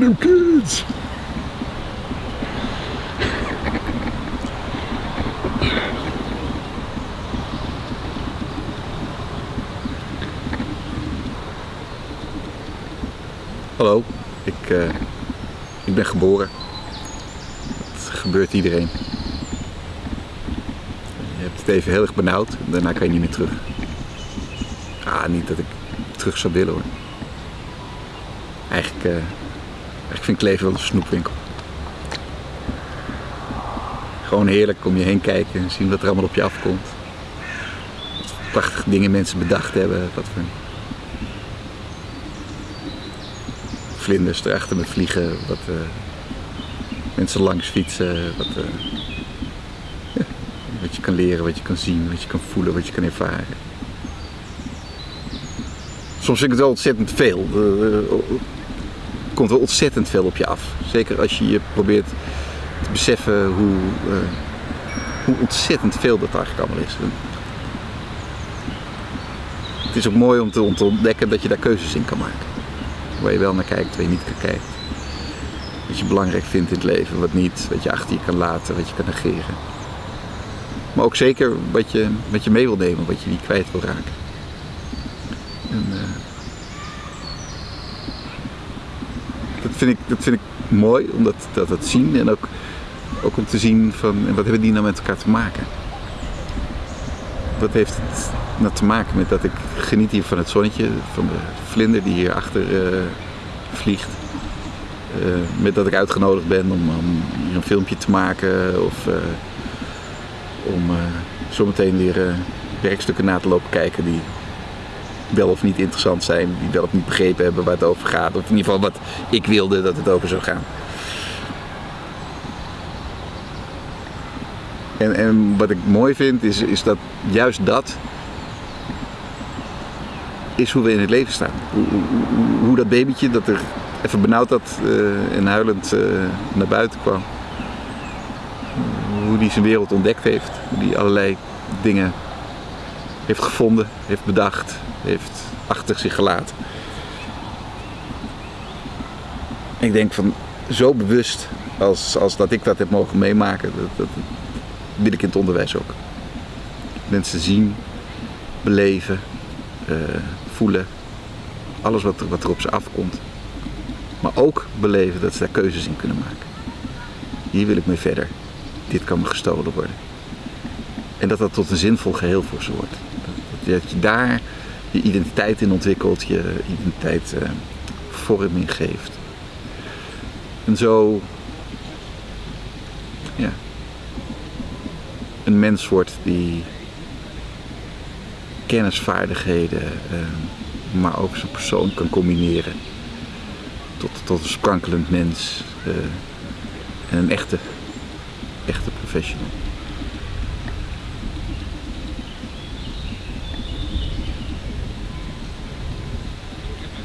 Kids! Hallo, ik, uh, ik ben geboren. Dat gebeurt iedereen. Je hebt het even heel erg benauwd, daarna kan je niet meer terug. Ah, niet dat ik terug zou willen hoor. Eigenlijk, uh, eigenlijk vind ik leven wel een snoepwinkel. Gewoon heerlijk om je heen kijken en zien wat er allemaal op je afkomt. Wat prachtige dingen mensen bedacht hebben. Wat voor vlinders erachter met vliegen. Wat uh, mensen langs fietsen. Wat, ja, wat je kan leren, wat je kan zien, wat je kan voelen, wat je kan ervaren. Soms vind ik het wel ontzettend veel. Er komt wel ontzettend veel op je af. Zeker als je je probeert te beseffen hoe, uh, hoe ontzettend veel dat eigenlijk allemaal is. Het is ook mooi om te, ontdekken dat je daar keuzes in kan maken. Waar je wel naar kijkt, waar je niet kan kijken. Wat je belangrijk vindt in het leven, wat niet. Wat je achter je kan laten, wat je kan negeren. Maar ook zeker wat je, wat je mee wil nemen, wat je niet kwijt wil raken. En, uh, vind ik, dat vind ik mooi om dat, dat, zien en ook, ook om te zien van wat hebben die nou met elkaar te maken. Wat heeft het nou te maken met dat ik geniet hier van het zonnetje, van de vlinder die hier achter uh, vliegt. Uh, met dat ik uitgenodigd ben om, om, hier een filmpje te maken of uh, om zometeen weer werkstukken na te lopen kijken die wel of niet interessant zijn, die wel of niet begrepen hebben waar het over gaat. Of in ieder geval wat ik wilde dat het over zou gaan. En, en wat ik mooi vind is, is dat juist dat is hoe we in het leven staan. Hoe, dat babytje dat er even benauwd had uh, en huilend uh, naar buiten kwam. Hoe die zijn wereld ontdekt heeft. Die allerlei dingen heeft gevonden, heeft bedacht, heeft achter zich gelaten. Ik denk van zo bewust als, als dat ik dat heb mogen meemaken, dat, dat wil ik in het onderwijs ook. Mensen zien, beleven, uh, voelen, alles wat wat er op ze afkomt. Maar ook beleven dat ze daar keuzes in kunnen maken. Hier wil ik mee verder. Dit kan me gestolen worden. En dat dat tot een zinvol geheel voor ze wordt. Dat je daar je identiteit in ontwikkelt, je identiteit uh, vorming geeft. En zo ja, een mens wordt die kennisvaardigheden, uh, maar ook zijn persoon kan combineren tot, tot een sprankelend mens uh, en een echte, echte professional.